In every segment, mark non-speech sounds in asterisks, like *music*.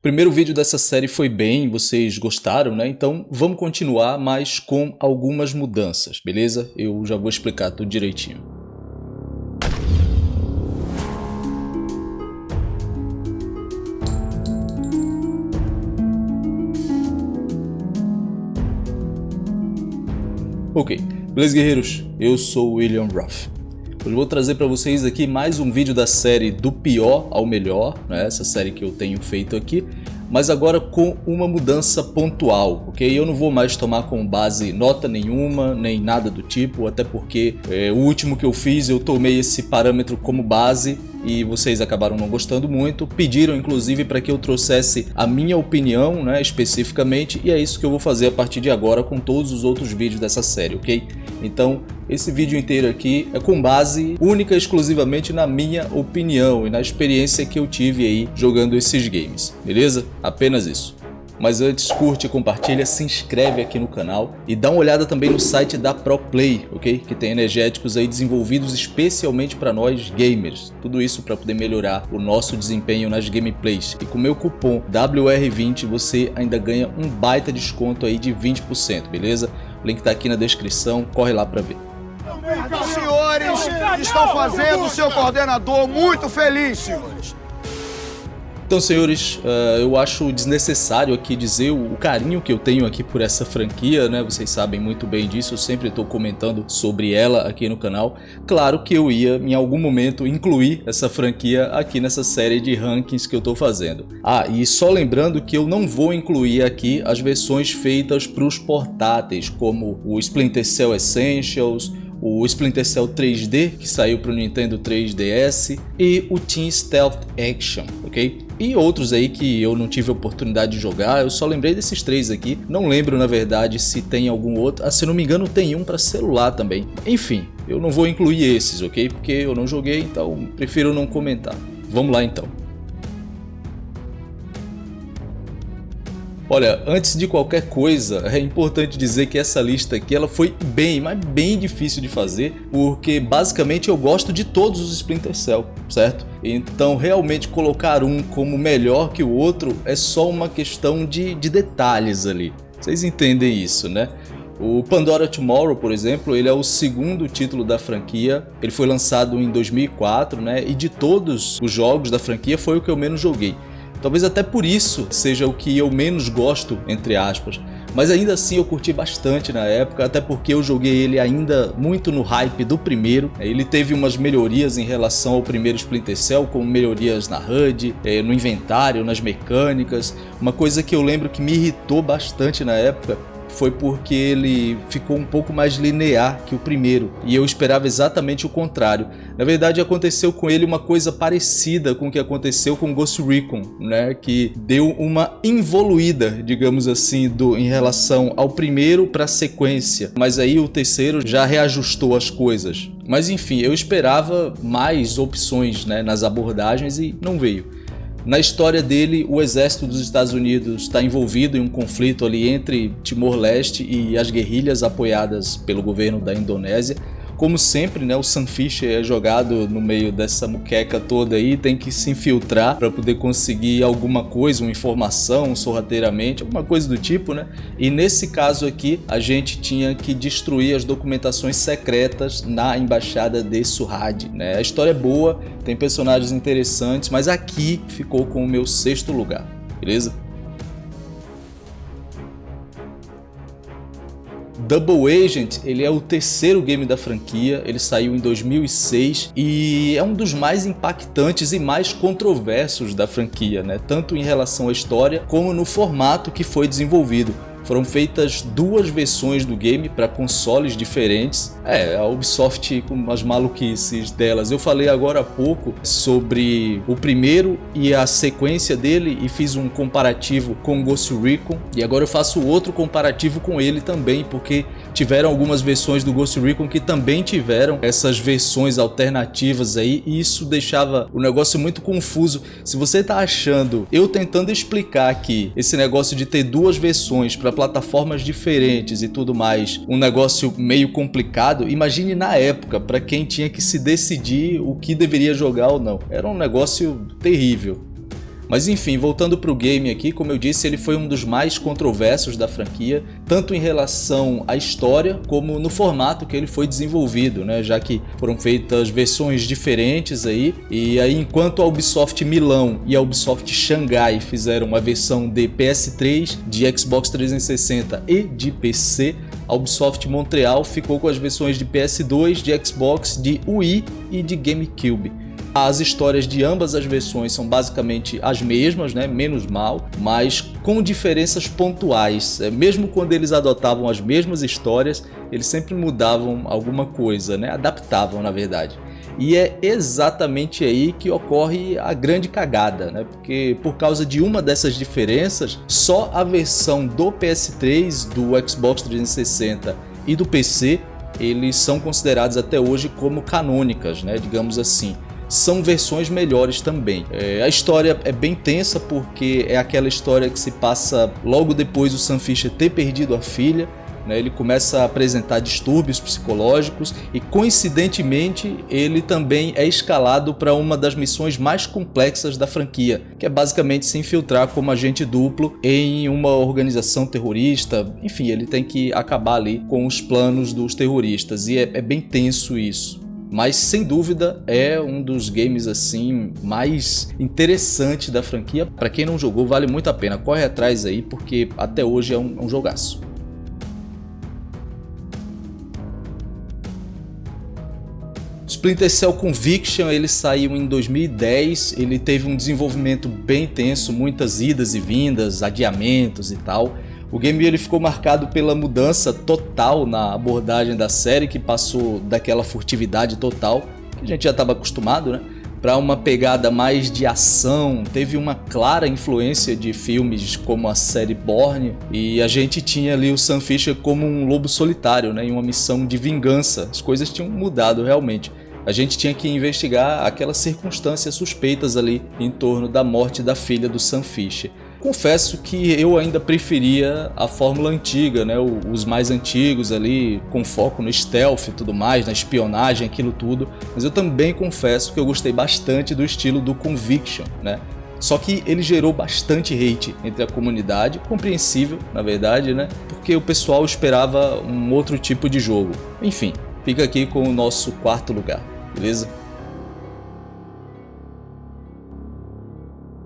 Primeiro vídeo dessa série foi bem, vocês gostaram, né? Então vamos continuar, mas com algumas mudanças, beleza? Eu já vou explicar tudo direitinho. Ok, beleza guerreiros? Eu sou William Ruff. Hoje vou trazer para vocês aqui mais um vídeo da série do pior ao melhor, né? essa série que eu tenho feito aqui, mas agora com uma mudança pontual, ok? Eu não vou mais tomar como base nota nenhuma, nem nada do tipo, até porque é, o último que eu fiz eu tomei esse parâmetro como base e vocês acabaram não gostando muito, pediram inclusive para que eu trouxesse a minha opinião né, especificamente e é isso que eu vou fazer a partir de agora com todos os outros vídeos dessa série, ok? Então esse vídeo inteiro aqui é com base única e exclusivamente na minha opinião e na experiência que eu tive aí jogando esses games, beleza? Apenas isso. Mas antes, curte, compartilha, se inscreve aqui no canal e dá uma olhada também no site da ProPlay, ok? Que tem energéticos aí desenvolvidos especialmente para nós gamers. Tudo isso para poder melhorar o nosso desempenho nas gameplays. E com meu cupom WR20 você ainda ganha um baita desconto aí de 20%, beleza? O link tá aqui na descrição, corre lá para ver. Os senhores estão fazendo o seu coordenador muito feliz, senhores. Então, senhores, uh, eu acho desnecessário aqui dizer o, o, carinho que eu tenho aqui por essa franquia, né? Vocês sabem muito bem disso, eu sempre estou comentando sobre ela aqui no canal. Claro que eu ia, em algum momento, incluir essa franquia aqui nessa série de rankings que eu estou fazendo. Ah, e só lembrando que eu não vou incluir aqui as versões feitas para os portáteis, como o Splinter Cell Essentials, o Splinter Cell 3D, que saiu para o Nintendo 3DS, e o Team Stealth Action, ok? E outros aí que eu não tive oportunidade de jogar, eu só lembrei desses três aqui, não lembro na verdade se tem algum outro, ah, se não me engano tem um para celular também. Enfim, eu não vou incluir esses, ok? Porque eu não joguei, então prefiro não comentar. Vamos lá então. Olha, antes de qualquer coisa, *laughs* é importante dizer que essa lista aqui ela foi bem, mas bem difícil de fazer, porque basicamente eu gosto de todos os Splinter Cell, certo? Então realmente colocar um como melhor que o outro é só uma questão de, de detalhes ali. Vocês entendem isso, né? O Pandora Tomorrow, por exemplo, ele é o segundo título da franquia, ele foi lançado em 2004, né? E de todos os jogos da franquia foi o que eu menos joguei. Talvez até por isso seja o que eu menos gosto, entre aspas. Mas ainda assim eu curti bastante na época, até porque eu joguei ele ainda muito no hype do primeiro. Ele teve umas melhorias em relação ao primeiro Splinter Cell, como melhorias na HUD, eh, no inventário, nas mecânicas. Uma coisa que eu lembro que me irritou bastante na época foi porque ele ficou um pouco mais linear que o primeiro, e eu esperava exatamente o contrário. Na verdade aconteceu com ele uma coisa parecida com o que aconteceu com Ghost Recon, né? que deu uma involuída, digamos assim, do, em relação ao primeiro para a sequência, mas aí o terceiro já reajustou as coisas. Mas enfim, eu esperava mais opções né, nas abordagens e não veio. Na história dele, o exército dos Estados Unidos está envolvido em um conflito ali entre Timor-Leste e as guerrilhas apoiadas pelo governo da Indonésia. Como sempre, né, o Sunfish é jogado no meio dessa muqueca toda aí, tem que se infiltrar para poder conseguir alguma coisa, uma informação sorrateiramente, alguma coisa do tipo, né? E nesse caso aqui, a gente tinha que destruir as documentações secretas na embaixada de Surrad, né? A história é boa, tem personagens interessantes, mas aqui ficou com o meu sexto lugar, beleza? Double Agent, ele é o terceiro game da franquia, ele saiu em 2006 e é um dos mais impactantes e mais controversos da franquia, né? tanto em relação à história como no formato que foi desenvolvido. Foram feitas duas versões do game para consoles diferentes. É, a Ubisoft com as maluquices delas. Eu falei agora há pouco sobre o primeiro e a sequência dele e fiz um comparativo com Ghost Recon. E agora eu faço outro comparativo com ele também, porque tiveram algumas versões do Ghost Recon que também tiveram essas versões alternativas aí e isso deixava o negócio muito confuso. Se você tá achando, eu tentando explicar aqui esse negócio de ter duas versões para plataformas diferentes e tudo mais, um negócio meio complicado, imagine na época, para quem tinha que se decidir o que deveria jogar ou não. Era um negócio terrível. Mas enfim, voltando para o game aqui, como eu disse, ele foi um dos mais controversos da franquia, tanto em relação à história como no formato que ele foi desenvolvido, né? já que foram feitas versões diferentes aí, e aí enquanto a Ubisoft Milão e a Ubisoft Xangai fizeram uma versão de PS3, de Xbox 360 e de PC, a Ubisoft Montreal ficou com as versões de PS2, de Xbox, de Wii e de GameCube. As histórias de ambas as versões são basicamente as mesmas, né? menos mal, mas com diferenças pontuais. É, mesmo quando eles adotavam as mesmas histórias, eles sempre mudavam alguma coisa, né? adaptavam na verdade. E é exatamente aí que ocorre a grande cagada, né? Porque por causa de uma dessas diferenças, só a versão do PS3, do Xbox 360 e do PC, eles são considerados até hoje como canônicas, né? Digamos assim são versões melhores também. É, a história é bem tensa porque é aquela história que se passa logo depois do Sam Fisher ter perdido a filha, né? ele começa a apresentar distúrbios psicológicos e coincidentemente ele também é escalado para uma das missões mais complexas da franquia, que é basicamente se infiltrar como agente duplo em uma organização terrorista, enfim, ele tem que acabar ali com os planos dos terroristas e é, é bem tenso isso mas sem dúvida é um dos games assim mais interessantes da franquia. Para quem não jogou, vale muito a pena. Corre atrás aí porque até hoje é um, um jogaço. Splinter Cell Conviction ele saiu em 2010, ele teve um desenvolvimento bem intenso, muitas idas e vindas, adiamentos e tal. O game ele ficou marcado pela mudança total na abordagem da série, que passou daquela furtividade total, que a gente já estava acostumado, né? para uma pegada mais de ação, teve uma clara influência de filmes como a série Borne e a gente tinha ali o Sam Fisher como um lobo solitário, né, em uma missão de vingança. As coisas tinham mudado realmente. A gente tinha que investigar aquelas circunstâncias suspeitas ali em torno da morte da filha do Sam Fisher. Confesso que eu ainda preferia a fórmula antiga, né? os mais antigos ali, com foco no stealth e tudo mais, na espionagem, aquilo tudo. Mas eu também confesso que eu gostei bastante do estilo do Conviction, né? Só que ele gerou bastante hate entre a comunidade, compreensível, na verdade, né? Porque o pessoal esperava um outro tipo de jogo. Enfim, fica aqui com o nosso quarto lugar, beleza?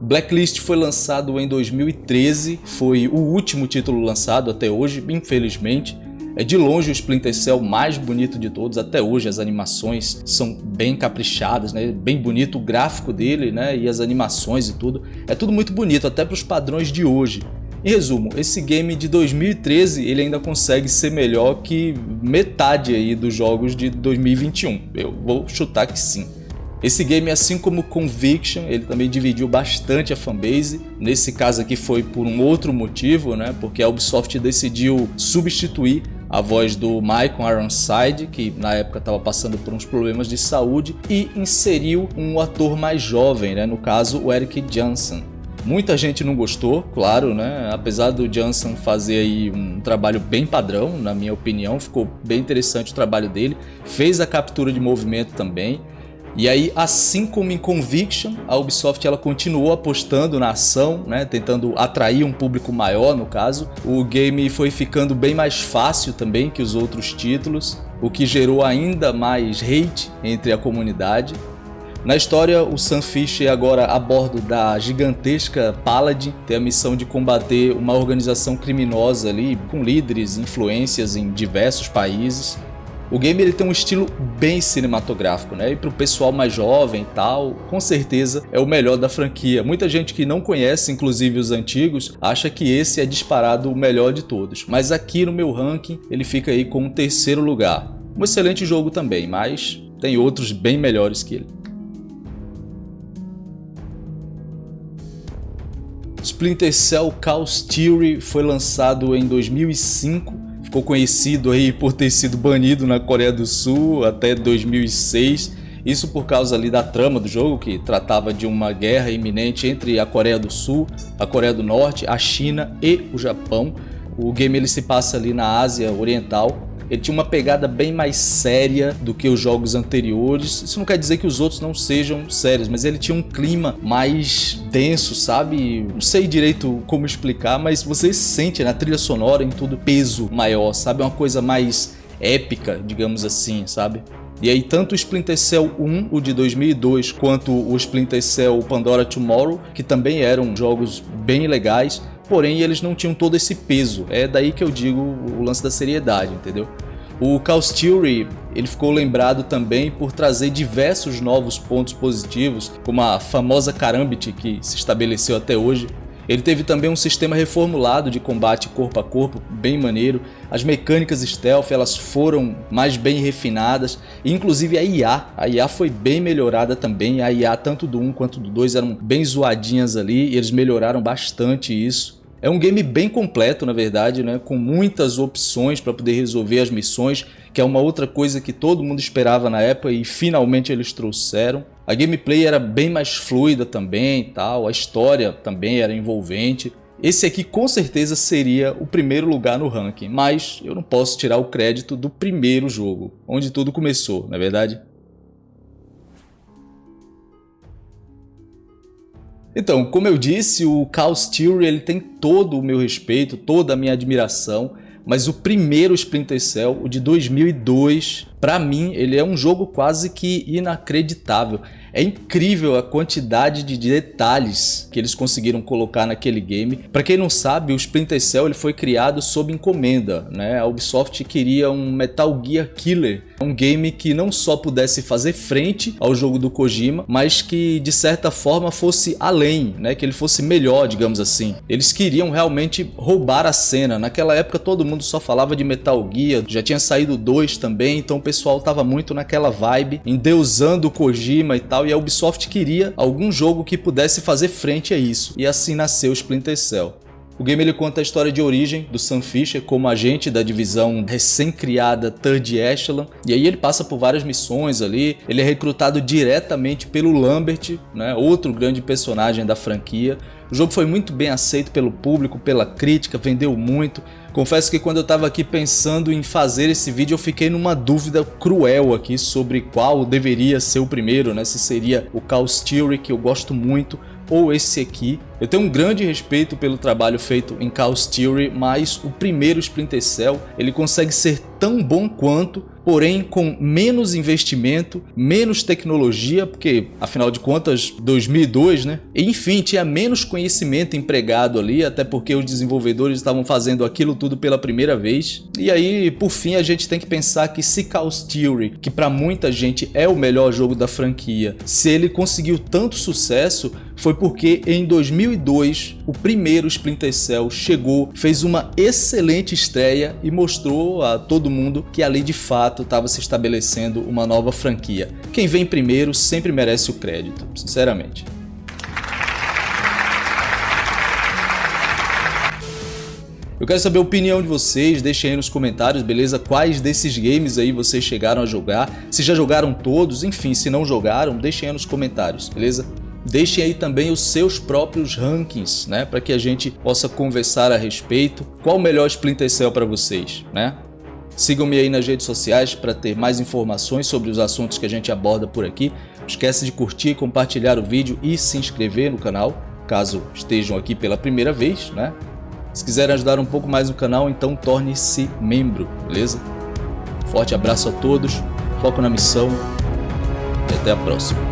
Blacklist foi lançado em 2013, foi o último título lançado até hoje, infelizmente. É de longe o Splinter Cell mais bonito de todos, até hoje as animações são bem caprichadas, né? bem bonito o gráfico dele né? e as animações e tudo. É tudo muito bonito, até para os padrões de hoje. Em resumo, esse game de 2013 ele ainda consegue ser melhor que metade aí dos jogos de 2021. Eu vou chutar que sim. Esse game, assim como Conviction, ele também dividiu bastante a fanbase. Nesse caso aqui foi por um outro motivo, né? Porque a Ubisoft decidiu substituir a voz do Michael Ironside, que na época estava passando por uns problemas de saúde, e inseriu um ator mais jovem, né? no caso o Eric Johnson. Muita gente não gostou, claro, né? Apesar do Johnson fazer aí um trabalho bem padrão, na minha opinião, ficou bem interessante o trabalho dele. Fez a captura de movimento também. E aí, assim como em Conviction, a Ubisoft ela continuou apostando na ação, né, tentando atrair um público maior no caso. O game foi ficando bem mais fácil também que os outros títulos, o que gerou ainda mais hate entre a comunidade. Na história, o Sam Fisher agora a bordo da gigantesca Paladin tem a missão de combater uma organização criminosa ali com líderes influências em diversos países. O game ele tem um estilo bem cinematográfico, né? E para o pessoal mais jovem e tal, com certeza é o melhor da franquia. Muita gente que não conhece, inclusive os antigos, acha que esse é disparado o melhor de todos. Mas aqui no meu ranking ele fica aí com o terceiro lugar. Um excelente jogo também, mas tem outros bem melhores que ele. Splinter Cell Chaos Theory foi lançado em 2005 ficou conhecido aí por ter sido banido na Coreia do Sul até 2006. Isso por causa ali da trama do jogo, que tratava de uma guerra iminente entre a Coreia do Sul, a Coreia do Norte, a China e o Japão. O game ele se passa ali na Ásia Oriental Ele tinha uma pegada bem mais séria do que os jogos anteriores. Isso não quer dizer que os outros não sejam sérios, mas ele tinha um clima mais denso, sabe? Não sei direito como explicar, mas você sente na trilha sonora em tudo peso maior, sabe? É uma coisa mais épica, digamos assim, sabe? E aí tanto o Splinter Cell 1, o de 2002, quanto o Splinter Cell Pandora Tomorrow, que também eram jogos bem legais, porém eles não tinham todo esse peso. É daí que eu digo o lance da seriedade, entendeu? O Chaos Theory ele ficou lembrado também por trazer diversos novos pontos positivos, como a famosa Karambit que se estabeleceu até hoje, ele teve também um sistema reformulado de combate corpo a corpo, bem maneiro. As mecânicas stealth elas foram mais bem refinadas, inclusive a IA. A IA foi bem melhorada também, a IA tanto do 1 quanto do 2 eram bem zoadinhas ali e eles melhoraram bastante isso. É um game bem completo, na verdade, né? com muitas opções para poder resolver as missões, que é uma outra coisa que todo mundo esperava na época e finalmente eles trouxeram. A gameplay era bem mais fluida também, tal, a história também era envolvente. Esse aqui com certeza seria o primeiro lugar no ranking, mas eu não posso tirar o crédito do primeiro jogo, onde tudo começou, não é verdade? Então, como eu disse, o Chaos Theory ele tem todo o meu respeito, toda a minha admiração, mas o primeiro Splinter Cell, o de 2002, para mim ele é um jogo quase que inacreditável. É incrível a quantidade de detalhes que eles conseguiram colocar naquele game. Para quem não sabe, o Splinter Cell ele foi criado sob encomenda. Né? A Ubisoft queria um Metal Gear Killer, um game que não só pudesse fazer frente ao jogo do Kojima, mas que de certa forma fosse além, né? que ele fosse melhor, digamos assim. Eles queriam realmente roubar a cena. Naquela época todo mundo só falava de Metal Gear, já tinha saído dois também, então o pessoal tava muito naquela vibe, endeusando o Kojima e tal, e a Ubisoft queria algum jogo que pudesse fazer frente a isso, e assim nasceu Splinter Cell. O game ele conta a história de origem do Sam Fisher como agente da divisão recém-criada Third Echelon, e aí ele passa por várias missões ali, ele é recrutado diretamente pelo Lambert, né, outro grande personagem da franquia. O jogo foi muito bem aceito pelo público, pela crítica, vendeu muito, Confesso que quando eu estava aqui pensando em fazer esse vídeo, eu fiquei numa dúvida cruel aqui sobre qual deveria ser o primeiro, né? Se seria o Chaos Theory, que eu gosto muito, ou esse aqui. Eu tenho um grande respeito pelo trabalho feito em Chaos Theory, mas o primeiro Splinter Cell, ele consegue ser tão bom quanto, porém com menos investimento, menos tecnologia, porque afinal de contas 2002, né? Enfim, tinha menos conhecimento empregado ali, até porque os desenvolvedores estavam fazendo aquilo tudo pela primeira vez. E aí, por fim, a gente tem que pensar que se Chaos Theory, que para muita gente é o melhor jogo da franquia, se ele conseguiu tanto sucesso, foi porque em 2002 o primeiro Splinter Cell chegou, fez uma excelente estreia e mostrou a todo mundo que ali de fato estava se estabelecendo uma nova franquia. Quem vem primeiro sempre merece o crédito, sinceramente. Eu quero saber a opinião de vocês, deixem aí nos comentários, beleza? Quais desses games aí vocês chegaram a jogar, se já jogaram todos, enfim, se não jogaram, deixem aí nos comentários, beleza? Deixem aí também os seus próprios rankings, né? Para que a gente possa conversar a respeito. Qual o melhor Splinter Cell para vocês, né? Sigam-me aí nas redes sociais para ter mais informações sobre os assuntos que a gente aborda por aqui. Não esquece de curtir, compartilhar o vídeo e se inscrever no canal, caso estejam aqui pela primeira vez, né? Se quiserem ajudar um pouco mais no canal, então torne-se membro, beleza? Forte abraço a todos, foco na missão e até a próxima.